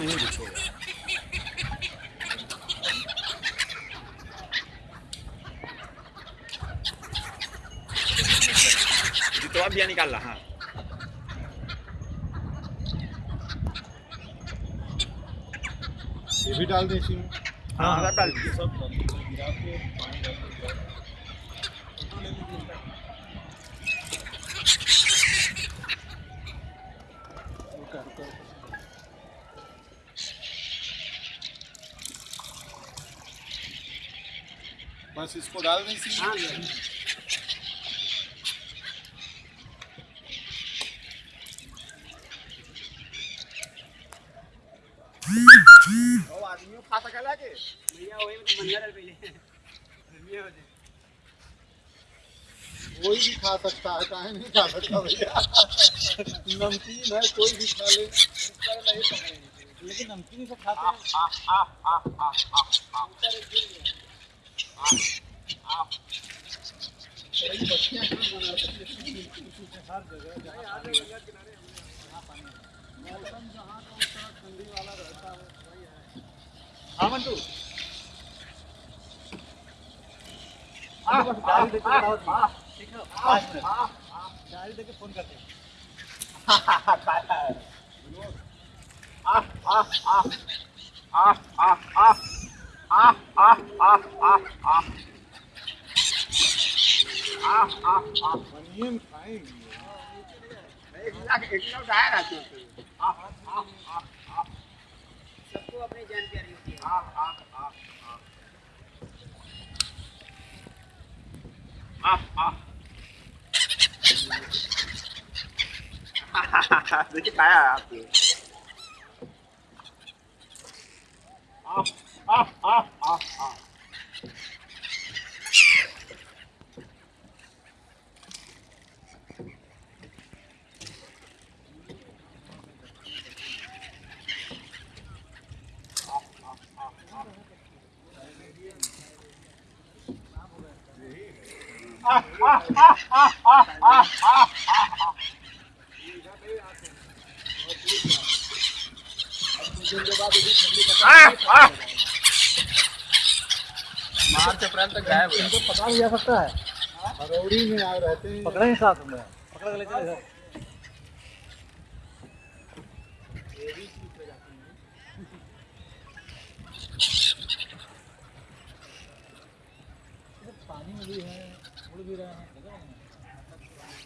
नहीं दिखेगा तो अब निकाल रहा हाँ ये भी डाल दें इसी में हाँ हाँ डाल दीजिए सब डाल Mas se escodada nem se ah, आदमियों खा सकेला के भैया वही में तो बंदर है भैया कोई भी खा सकता है काहे नहीं खा सकता भैया नमकीन है कोई भी खा ले लेकिन नमकीन से खाते हैं हाँ मंटू डायरी देके फ़ोन करते हैं Ah, ah, ah, ah, ah. Ah, ah, ah. Banieren rein. Ich sage, ich glaube, da hat er schon. Ah, ah, ah, ah. सबको अपने जान प्यारी होती है आ आ आ आ आ आ देखिए आया आपको आ ah, ah, ah, ah. Ah, ah, ah, ah, ah, ah, ah, ah. Ah, ah. मार्च अप्रैल तक गायब हो इनको पकड़ा भी जा सकता है। हरौड़ी में आ रहते हैं। पकड़े ही साथ में। पकड़ के ले चले सर पानी में भी है। उड़ भी रहे हैं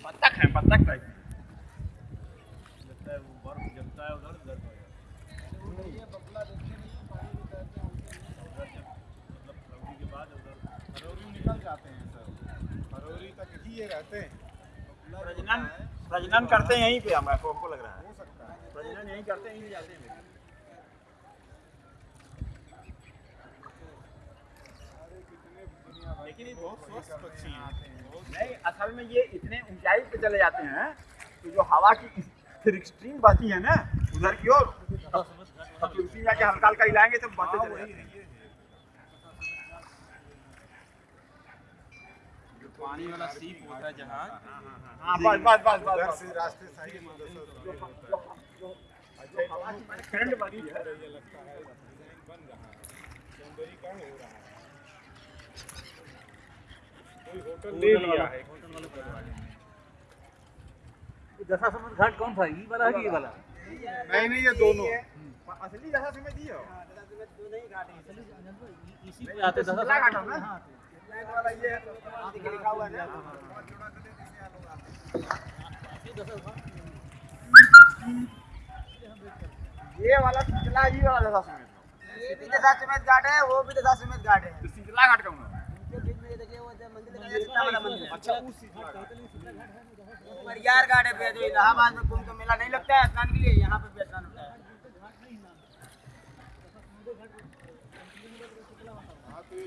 बत्तख है बत्तख टाइप लगता है वो बर्फ़ जमता है उधर उधर हो ये बगला देखते नहीं है पानी में तैरते हैं उनके मतलब फरवरी के बाद उधर हरौरी निकल जाते हैं सर हरौरी तक ही ये रहते हैं। प्रजनन प्रजनन करते हैं यहीं पे हम आपको हमको लग रहा है। हो सकता है। प्रजनन यहीं करते हैं यहीं जाते हैं। लेकिन ये बहुत स्वस्थ पक्षी हैं। नहीं असल में ये इतने ऊंचाई पे चले जाते हैं कि जो हवा की फिर एक्सट्रीम बहती है ना उधर की ओर तो उसी जाके हल्का हल्का हिलाएँगे तो बढ़ते हाँ, चले जाते है। पानी वाला सीप होता है जहाँ। बस बस बस बस रास्ते सही ठंड बनी है लगता है बन रहा है। हो रहा है। कोई होटल ले लिया है होटल करवा घाट कौन था? ये वाला है कि ये वाला? नहीं नहीं ये दोनों। असली दो नहीं घाट है इसी पे आते घाट है। ना ये समुद्र- ये वाला सिंचला ये वाला दशा समेत ये भी दशा समेत घाट है वो भी दशा समेत घाट है। तो सिंचला घाट कौन है बीच में। देखिए वो मंदिर दिखाई दे रहा है, कितना बड़ा मंदिर है अच्छा उस सिंचला घाट है जो इलाहाबाद में कुंभ मेला नहीं लगता है स्नान के लिए यहाँ पे भी स्नान होता है हाँ तो ये